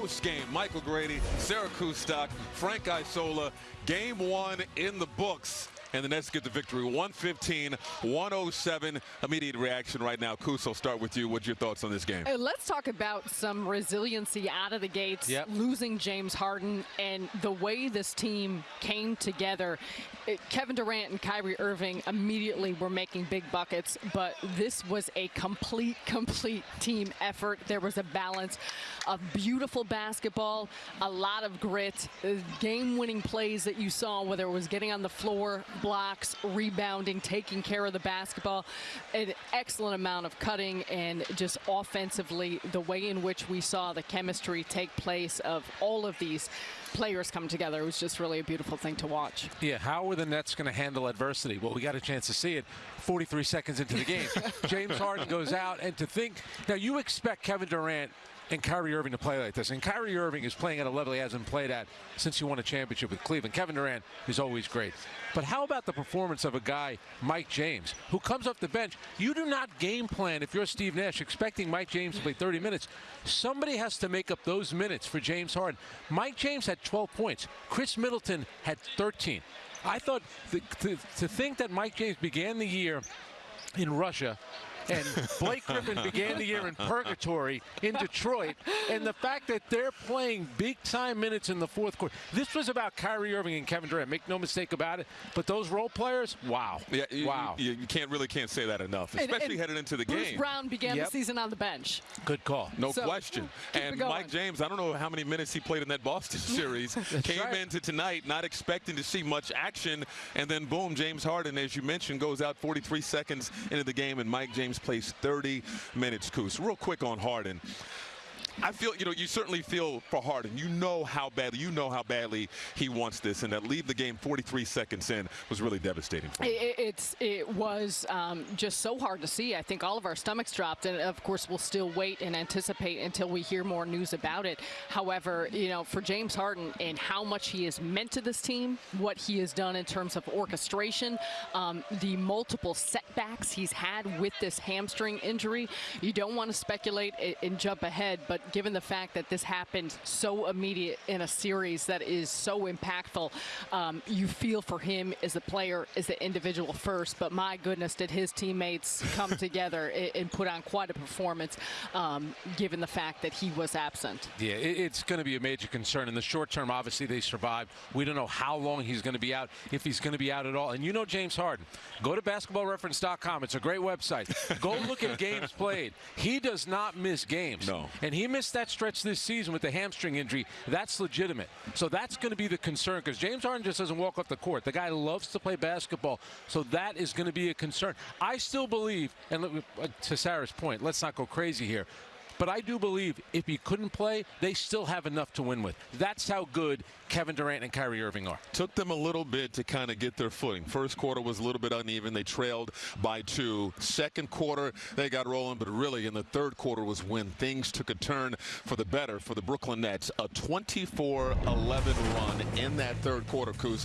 post-game. Michael Grady, Sarah Kustok, Frank Isola. Game one in the books and the Nets get the victory 115 107 immediate reaction right now. Kus, I'll start with you. What's your thoughts on this game? Uh, let's talk about some resiliency out of the gates yep. losing James Harden and the way this team came together. It, Kevin Durant and Kyrie Irving immediately were making big buckets but this was a complete complete team effort. There was a balance of beautiful basketball a lot of grit uh, game winning plays that you saw whether it was getting on the floor blocks, rebounding, taking care of the basketball, an excellent amount of cutting, and just offensively, the way in which we saw the chemistry take place of all of these players come together. It was just really a beautiful thing to watch. Yeah, how are the Nets going to handle adversity? Well, we got a chance to see it 43 seconds into the game. James Harden goes out, and to think, now you expect Kevin Durant and Kyrie Irving to play like this. And Kyrie Irving is playing at a level he hasn't played at since he won a championship with Cleveland. Kevin Durant is always great. But how about the performance of a guy, Mike James, who comes off the bench? You do not game plan if you're Steve Nash expecting Mike James to play 30 minutes. Somebody has to make up those minutes for James Harden. Mike James had 12 points. Khris Middleton had 13. I thought the, to, to think that Mike James began the year in Russia and Blake Griffin began the year in purgatory in Detroit, and the fact that they're playing big time minutes in the fourth quarter. This was about Kyrie Irving and Kevin Durant. Make no mistake about it. But those role players, wow, yeah, you, wow. You, you, can't really can't say that enough, especially and, and headed into the Bruce game. Brown began yep. the season on the bench. Good call. No so, question. And Mike James, I don't know how many minutes he played in that Boston series. Came right. into tonight not expecting to see much action, and then boom, James Harden, as you mentioned, goes out 43 seconds into the game, and Mike James plays 30 minutes, Kus. Real quick on Harden. I feel, you know, you certainly feel for Harden. You know how badly, you know how badly he wants this, and that leave the game 43 seconds in was really devastating for him. It, it's, it was um, just so hard to see. I think all of our stomachs dropped, and of course we'll still wait and anticipate until we hear more news about it. However, you know, for James Harden and how much he has meant to this team, what he has done in terms of orchestration, um, the multiple setbacks he's had with this hamstring injury, you don't want to speculate and jump ahead, but given the fact that this happened so immediate in a series that is so impactful, um, you feel for him as a player, as an individual first. But my goodness, did his teammates come together and put on quite a performance, um, given the fact that he was absent. Yeah, it's going to be a major concern. In the short term, obviously, they survived. We don't know how long he's going to be out, if he's going to be out at all. And you know James Harden. Go to basketballreference.com. It's a great website. Go look at games played. He does not miss games. No. And he missed that stretch this season with the hamstring injury. That's legitimate. So that's going to be the concern because James Harden just doesn't walk off the court. The guy loves to play basketball. So that is going to be a concern. I still believe, and uh, to Sarah's point, let's not go crazy here. But I do believe if he couldn't play, they still have enough to win with. That's how good Kevin Durant and Kyrie Irving are. Took them a little bit to kind of get their footing. First quarter was a little bit uneven. They trailed by two. Second quarter, they got rolling, but really in the third quarter was when things took a turn for the better for the Brooklyn Nets. A 24-11 run in that third quarter, Kus.